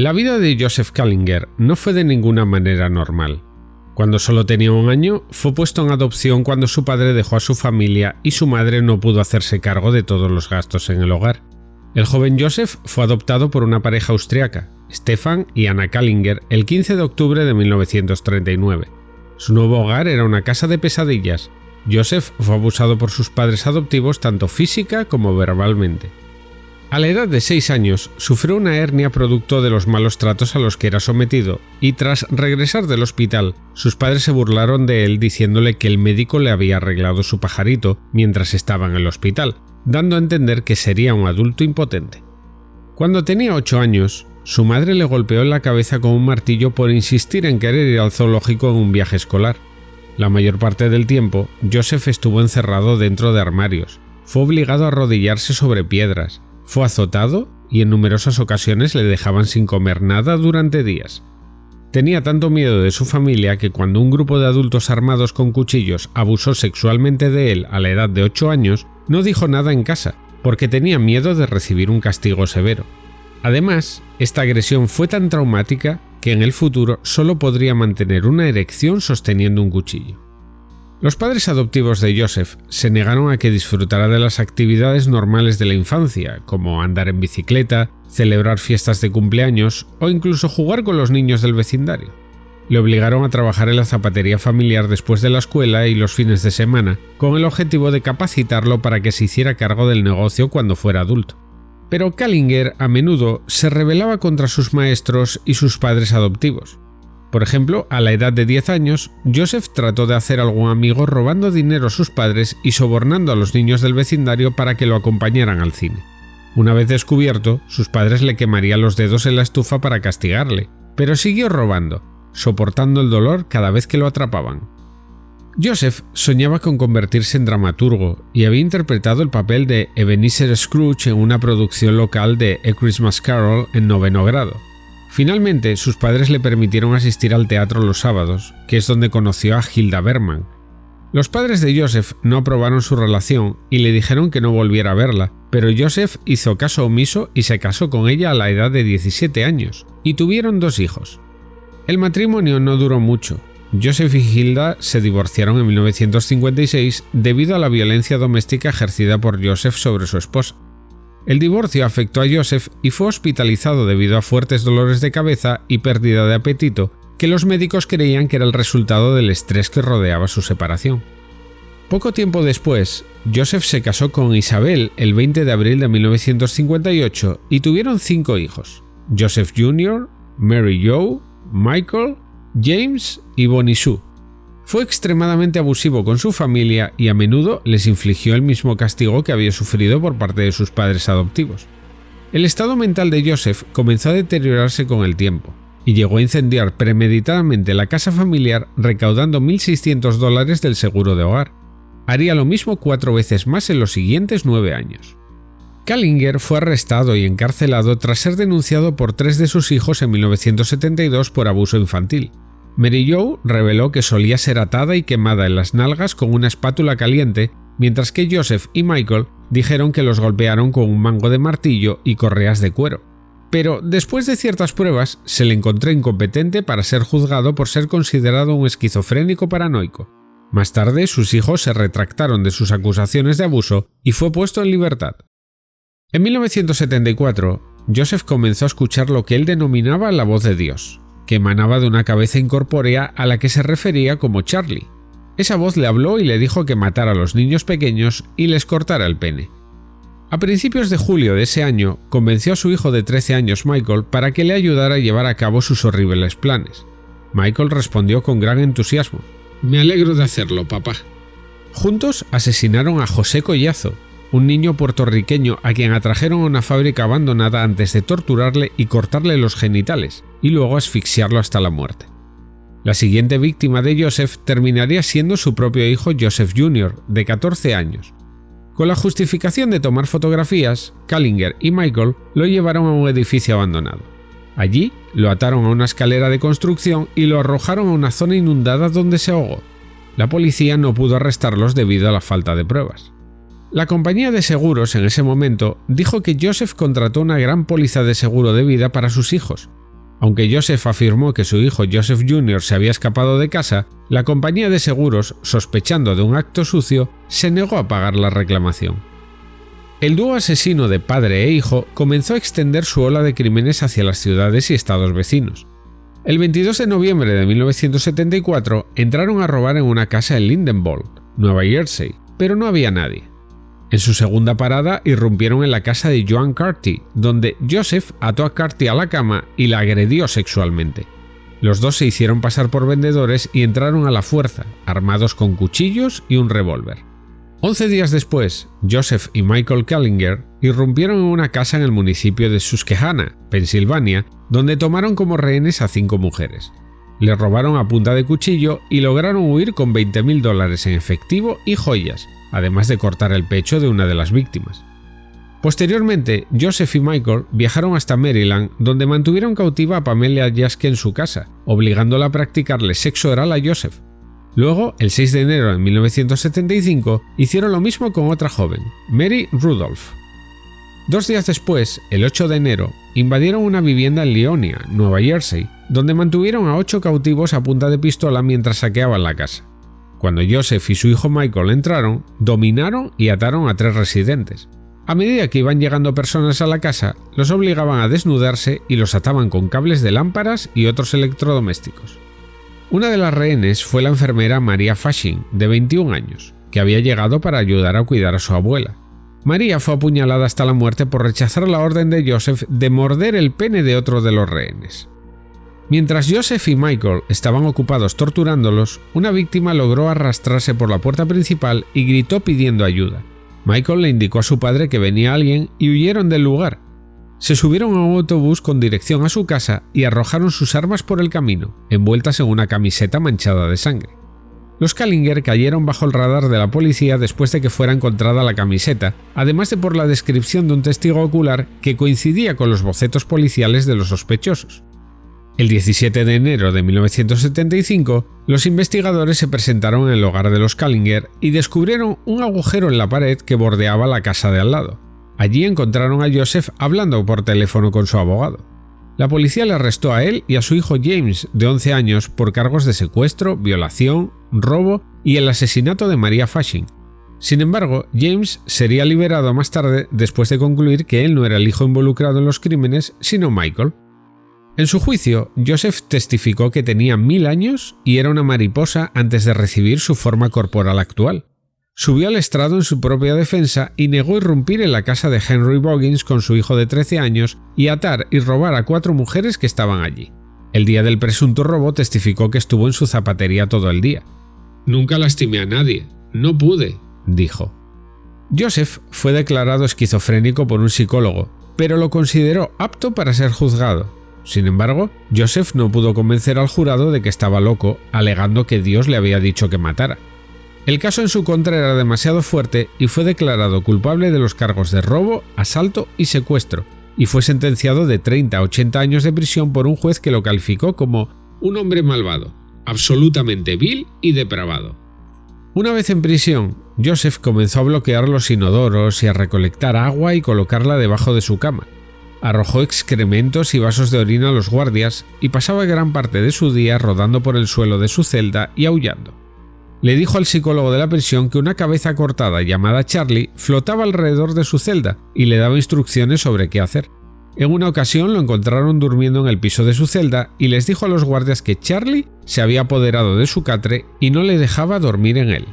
La vida de Joseph Kallinger no fue de ninguna manera normal. Cuando solo tenía un año, fue puesto en adopción cuando su padre dejó a su familia y su madre no pudo hacerse cargo de todos los gastos en el hogar. El joven Joseph fue adoptado por una pareja austriaca, Stefan y Anna Kallinger, el 15 de octubre de 1939. Su nuevo hogar era una casa de pesadillas. Joseph fue abusado por sus padres adoptivos tanto física como verbalmente. A la edad de 6 años, sufrió una hernia producto de los malos tratos a los que era sometido, y tras regresar del hospital, sus padres se burlaron de él diciéndole que el médico le había arreglado su pajarito mientras estaba en el hospital, dando a entender que sería un adulto impotente. Cuando tenía 8 años, su madre le golpeó en la cabeza con un martillo por insistir en querer ir al zoológico en un viaje escolar. La mayor parte del tiempo, Joseph estuvo encerrado dentro de armarios, fue obligado a arrodillarse sobre piedras, fue azotado y en numerosas ocasiones le dejaban sin comer nada durante días. Tenía tanto miedo de su familia que cuando un grupo de adultos armados con cuchillos abusó sexualmente de él a la edad de 8 años, no dijo nada en casa, porque tenía miedo de recibir un castigo severo. Además, esta agresión fue tan traumática que en el futuro solo podría mantener una erección sosteniendo un cuchillo. Los padres adoptivos de Joseph se negaron a que disfrutara de las actividades normales de la infancia, como andar en bicicleta, celebrar fiestas de cumpleaños o incluso jugar con los niños del vecindario. Le obligaron a trabajar en la zapatería familiar después de la escuela y los fines de semana, con el objetivo de capacitarlo para que se hiciera cargo del negocio cuando fuera adulto. Pero Kallinger a menudo se rebelaba contra sus maestros y sus padres adoptivos. Por ejemplo, a la edad de 10 años, Joseph trató de hacer algún amigo robando dinero a sus padres y sobornando a los niños del vecindario para que lo acompañaran al cine. Una vez descubierto, sus padres le quemarían los dedos en la estufa para castigarle, pero siguió robando, soportando el dolor cada vez que lo atrapaban. Joseph soñaba con convertirse en dramaturgo y había interpretado el papel de Ebenezer Scrooge en una producción local de A Christmas Carol en noveno grado. Finalmente, sus padres le permitieron asistir al teatro los sábados, que es donde conoció a Hilda Berman. Los padres de Joseph no aprobaron su relación y le dijeron que no volviera a verla, pero Joseph hizo caso omiso y se casó con ella a la edad de 17 años, y tuvieron dos hijos. El matrimonio no duró mucho. Joseph y Hilda se divorciaron en 1956 debido a la violencia doméstica ejercida por Joseph sobre su esposa. El divorcio afectó a Joseph y fue hospitalizado debido a fuertes dolores de cabeza y pérdida de apetito, que los médicos creían que era el resultado del estrés que rodeaba su separación. Poco tiempo después, Joseph se casó con Isabel el 20 de abril de 1958 y tuvieron cinco hijos, Joseph Jr., Mary Joe, Michael, James y Bonnie Sue. Fue extremadamente abusivo con su familia y a menudo les infligió el mismo castigo que había sufrido por parte de sus padres adoptivos. El estado mental de Joseph comenzó a deteriorarse con el tiempo, y llegó a incendiar premeditadamente la casa familiar recaudando 1.600 dólares del seguro de hogar. Haría lo mismo cuatro veces más en los siguientes nueve años. Kallinger fue arrestado y encarcelado tras ser denunciado por tres de sus hijos en 1972 por abuso infantil, Mary Jo reveló que solía ser atada y quemada en las nalgas con una espátula caliente, mientras que Joseph y Michael dijeron que los golpearon con un mango de martillo y correas de cuero. Pero después de ciertas pruebas, se le encontró incompetente para ser juzgado por ser considerado un esquizofrénico paranoico. Más tarde, sus hijos se retractaron de sus acusaciones de abuso y fue puesto en libertad. En 1974, Joseph comenzó a escuchar lo que él denominaba la voz de Dios, que emanaba de una cabeza incorpórea a la que se refería como Charlie. Esa voz le habló y le dijo que matara a los niños pequeños y les cortara el pene. A principios de julio de ese año, convenció a su hijo de 13 años Michael para que le ayudara a llevar a cabo sus horribles planes. Michael respondió con gran entusiasmo. Me alegro de hacerlo, papá. Juntos asesinaron a José Collazo, un niño puertorriqueño a quien atrajeron a una fábrica abandonada antes de torturarle y cortarle los genitales, y luego asfixiarlo hasta la muerte. La siguiente víctima de Joseph terminaría siendo su propio hijo Joseph Jr., de 14 años. Con la justificación de tomar fotografías, Kallinger y Michael lo llevaron a un edificio abandonado. Allí lo ataron a una escalera de construcción y lo arrojaron a una zona inundada donde se ahogó. La policía no pudo arrestarlos debido a la falta de pruebas. La compañía de seguros en ese momento dijo que Joseph contrató una gran póliza de seguro de vida para sus hijos, Aunque Joseph afirmó que su hijo Joseph Jr. se había escapado de casa, la compañía de seguros, sospechando de un acto sucio, se negó a pagar la reclamación. El dúo asesino de padre e hijo comenzó a extender su ola de crímenes hacia las ciudades y estados vecinos. El 22 de noviembre de 1974 entraron a robar en una casa en Lindenwold, Nueva Jersey, pero no había nadie. En su segunda parada irrumpieron en la casa de Joan Carty, donde Joseph ató a Carty a la cama y la agredió sexualmente. Los dos se hicieron pasar por vendedores y entraron a la fuerza, armados con cuchillos y un revólver. Once días después, Joseph y Michael Kallinger irrumpieron en una casa en el municipio de Susquehanna, Pensilvania, donde tomaron como rehenes a cinco mujeres. Le robaron a punta de cuchillo y lograron huir con 20.000 dólares en efectivo y joyas, además de cortar el pecho de una de las víctimas. Posteriormente, Joseph y Michael viajaron hasta Maryland, donde mantuvieron cautiva a Pamela Jaske en su casa, obligándola a practicarle sexo oral a Joseph. Luego, el 6 de enero de 1975, hicieron lo mismo con otra joven, Mary Rudolph. Dos días después, el 8 de enero, invadieron una vivienda en Leonia, Nueva Jersey, donde mantuvieron a ocho cautivos a punta de pistola mientras saqueaban la casa. Cuando Joseph y su hijo Michael entraron, dominaron y ataron a tres residentes. A medida que iban llegando personas a la casa, los obligaban a desnudarse y los ataban con cables de lámparas y otros electrodomésticos. Una de las rehenes fue la enfermera María Fashing, de 21 años, que había llegado para ayudar a cuidar a su abuela. María fue apuñalada hasta la muerte por rechazar la orden de Joseph de morder el pene de otro de los rehenes. Mientras Joseph y Michael estaban ocupados torturándolos, una víctima logró arrastrarse por la puerta principal y gritó pidiendo ayuda. Michael le indicó a su padre que venía alguien y huyeron del lugar. Se subieron a un autobús con dirección a su casa y arrojaron sus armas por el camino, envueltas en una camiseta manchada de sangre. Los Kallinger cayeron bajo el radar de la policía después de que fuera encontrada la camiseta, además de por la descripción de un testigo ocular que coincidía con los bocetos policiales de los sospechosos. El 17 de enero de 1975, los investigadores se presentaron en el hogar de los Kallinger y descubrieron un agujero en la pared que bordeaba la casa de al lado. Allí encontraron a Joseph hablando por teléfono con su abogado. La policía le arrestó a él y a su hijo James, de 11 años, por cargos de secuestro, violación, robo y el asesinato de María Fashing. Sin embargo, James sería liberado más tarde después de concluir que él no era el hijo involucrado en los crímenes, sino Michael. En su juicio, Joseph testificó que tenía mil años y era una mariposa antes de recibir su forma corporal actual. Subió al estrado en su propia defensa y negó irrumpir en la casa de Henry Boggins con su hijo de 13 años y atar y robar a cuatro mujeres que estaban allí. El día del presunto robo testificó que estuvo en su zapatería todo el día. Nunca lastimé a nadie, no pude, dijo. Joseph fue declarado esquizofrénico por un psicólogo, pero lo consideró apto para ser juzgado, sin embargo, Joseph no pudo convencer al jurado de que estaba loco, alegando que Dios le había dicho que matara. El caso en su contra era demasiado fuerte y fue declarado culpable de los cargos de robo, asalto y secuestro, y fue sentenciado de 30 a 80 años de prisión por un juez que lo calificó como un hombre malvado, absolutamente vil y depravado. Una vez en prisión, Joseph comenzó a bloquear los inodoros y a recolectar agua y colocarla debajo de su cama, arrojó excrementos y vasos de orina a los guardias y pasaba gran parte de su día rodando por el suelo de su celda y aullando. Le dijo al psicólogo de la prisión que una cabeza cortada llamada Charlie flotaba alrededor de su celda y le daba instrucciones sobre qué hacer. En una ocasión lo encontraron durmiendo en el piso de su celda y les dijo a los guardias que Charlie se había apoderado de su catre y no le dejaba dormir en él.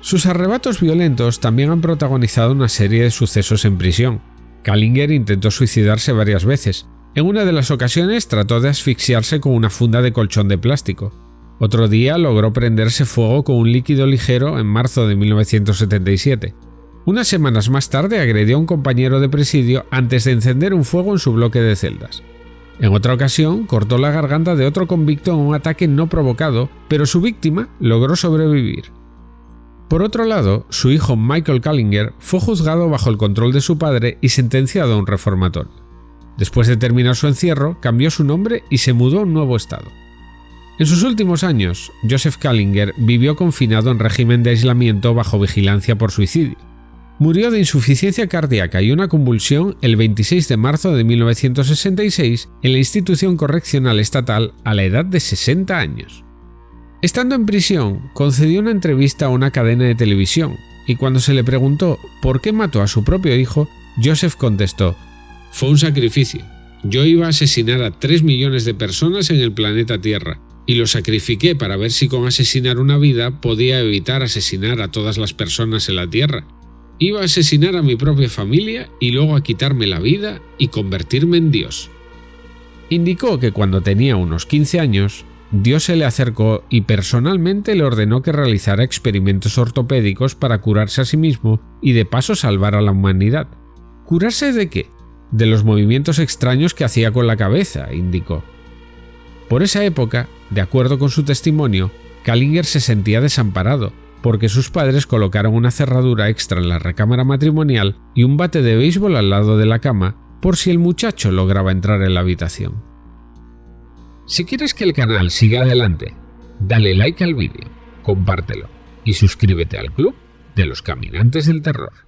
Sus arrebatos violentos también han protagonizado una serie de sucesos en prisión, Kallinger intentó suicidarse varias veces. En una de las ocasiones trató de asfixiarse con una funda de colchón de plástico. Otro día logró prenderse fuego con un líquido ligero en marzo de 1977. Unas semanas más tarde agredió a un compañero de presidio antes de encender un fuego en su bloque de celdas. En otra ocasión, cortó la garganta de otro convicto en un ataque no provocado, pero su víctima logró sobrevivir. Por otro lado, su hijo Michael Kallinger fue juzgado bajo el control de su padre y sentenciado a un reformatorio. Después de terminar su encierro, cambió su nombre y se mudó a un nuevo estado. En sus últimos años, Joseph Kallinger vivió confinado en régimen de aislamiento bajo vigilancia por suicidio. murió de insuficiencia cardíaca y una convulsión el 26 de marzo de 1966 en la institución correccional estatal a la edad de 60 años. Estando en prisión, concedió una entrevista a una cadena de televisión y cuando se le preguntó por qué mató a su propio hijo, Joseph contestó, Fue un sacrificio. Yo iba a asesinar a 3 millones de personas en el planeta Tierra, y lo sacrifiqué para ver si con asesinar una vida podía evitar asesinar a todas las personas en la Tierra. Iba a asesinar a mi propia familia y luego a quitarme la vida y convertirme en Dios. Indicó que cuando tenía unos 15 años, Dios se le acercó y personalmente le ordenó que realizara experimentos ortopédicos para curarse a sí mismo y de paso salvar a la humanidad. ¿Curarse de qué? De los movimientos extraños que hacía con la cabeza, indicó. Por esa época, de acuerdo con su testimonio, Kallinger se sentía desamparado porque sus padres colocaron una cerradura extra en la recámara matrimonial y un bate de béisbol al lado de la cama por si el muchacho lograba entrar en la habitación. Si quieres que el canal siga adelante, dale like al vídeo, compártelo y suscríbete al club de los caminantes del terror.